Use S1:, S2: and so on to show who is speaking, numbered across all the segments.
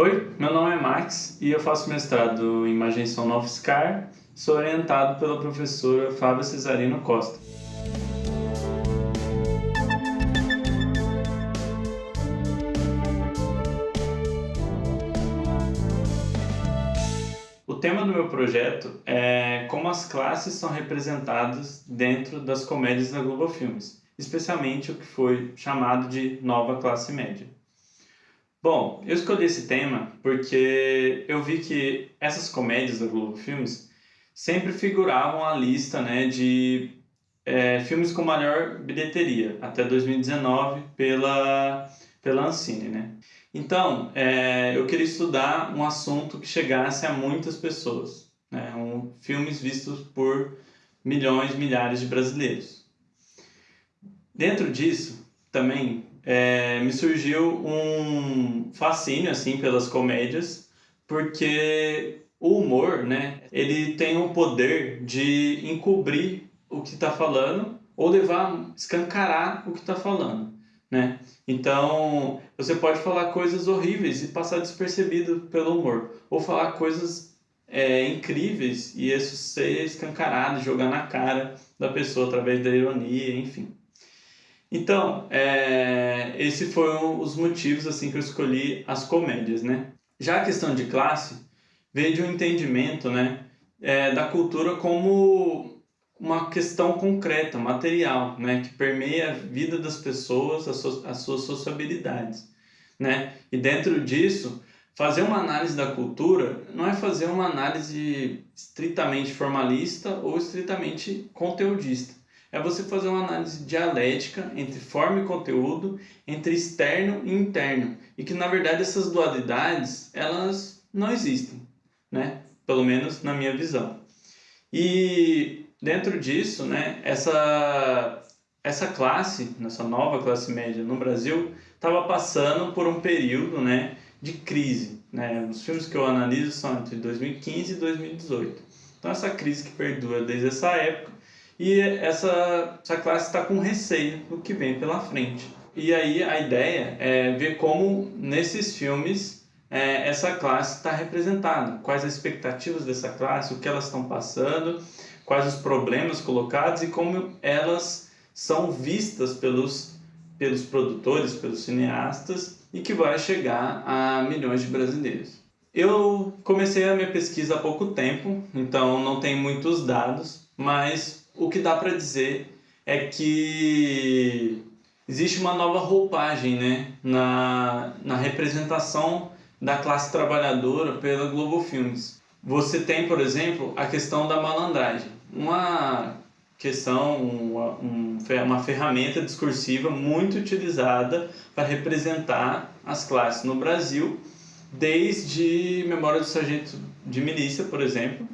S1: Oi, meu nome é Max e eu faço mestrado em Imagem UFSCar. Sou orientado pela professora Fábia Cesarino Costa. O tema do meu projeto é como as classes são representadas dentro das comédias da Globo Filmes, especialmente o que foi chamado de nova classe média. Bom, eu escolhi esse tema porque eu vi que essas comédias da Globo Filmes sempre figuravam a lista né, de é, filmes com maior bilheteria até 2019 pela, pela Ancine. Né? Então, é, eu queria estudar um assunto que chegasse a muitas pessoas, né? um, filmes vistos por milhões, milhares de brasileiros. Dentro disso, também é, me surgiu um fascínio assim pelas comédias, porque o humor, né, ele tem o poder de encobrir o que está falando ou levar, escancarar o que está falando, né? Então, você pode falar coisas horríveis e passar despercebido pelo humor, ou falar coisas é, incríveis e isso ser escancarado, jogar na cara da pessoa através da ironia, enfim. Então, é, esse foram os motivos assim que eu escolhi as comédias, né? Já a questão de classe veio de um entendimento, né, é, da cultura como uma questão concreta, material, né, que permeia a vida das pessoas, as, so, as suas sociabilidades, né? E dentro disso, fazer uma análise da cultura não é fazer uma análise estritamente formalista ou estritamente conteudista é você fazer uma análise dialética entre forma e conteúdo, entre externo e interno, e que na verdade essas dualidades, elas não existem, né? Pelo menos na minha visão. E dentro disso, né, essa essa classe, essa nova classe média no Brasil, estava passando por um período, né, de crise, né? Os filmes que eu analiso são entre 2015 e 2018. Então essa crise que perdura desde essa época e essa, essa classe está com receio do que vem pela frente. E aí a ideia é ver como nesses filmes é, essa classe está representada, quais as expectativas dessa classe, o que elas estão passando, quais os problemas colocados e como elas são vistas pelos, pelos produtores, pelos cineastas e que vai chegar a milhões de brasileiros. Eu comecei a minha pesquisa há pouco tempo, então não tem muitos dados, mas o que dá para dizer é que existe uma nova roupagem né, na, na representação da classe trabalhadora pela Globo Filmes. Você tem, por exemplo, a questão da malandragem, uma questão, uma, uma ferramenta discursiva muito utilizada para representar as classes no Brasil, desde Memória do Sargento de Milícia, por exemplo,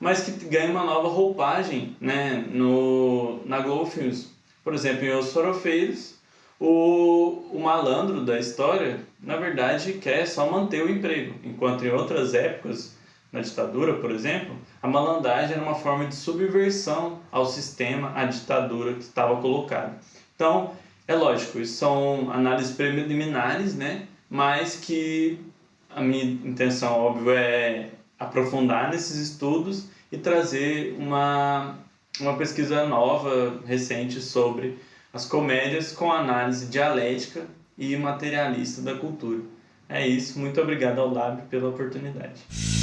S1: mas que ganha uma nova roupagem né, no, na Globo Filmes. Por exemplo, em Os Forofeiros, o, o malandro da história, na verdade, quer só manter o emprego, enquanto em outras épocas, na ditadura, por exemplo, a malandragem era uma forma de subversão ao sistema, à ditadura que estava colocada. Então, é lógico, isso são análises preliminares, né? mas que a minha intenção, óbvio, é aprofundar nesses estudos e trazer uma, uma pesquisa nova, recente, sobre as comédias com análise dialética e materialista da cultura. É isso, muito obrigado ao Lab pela oportunidade.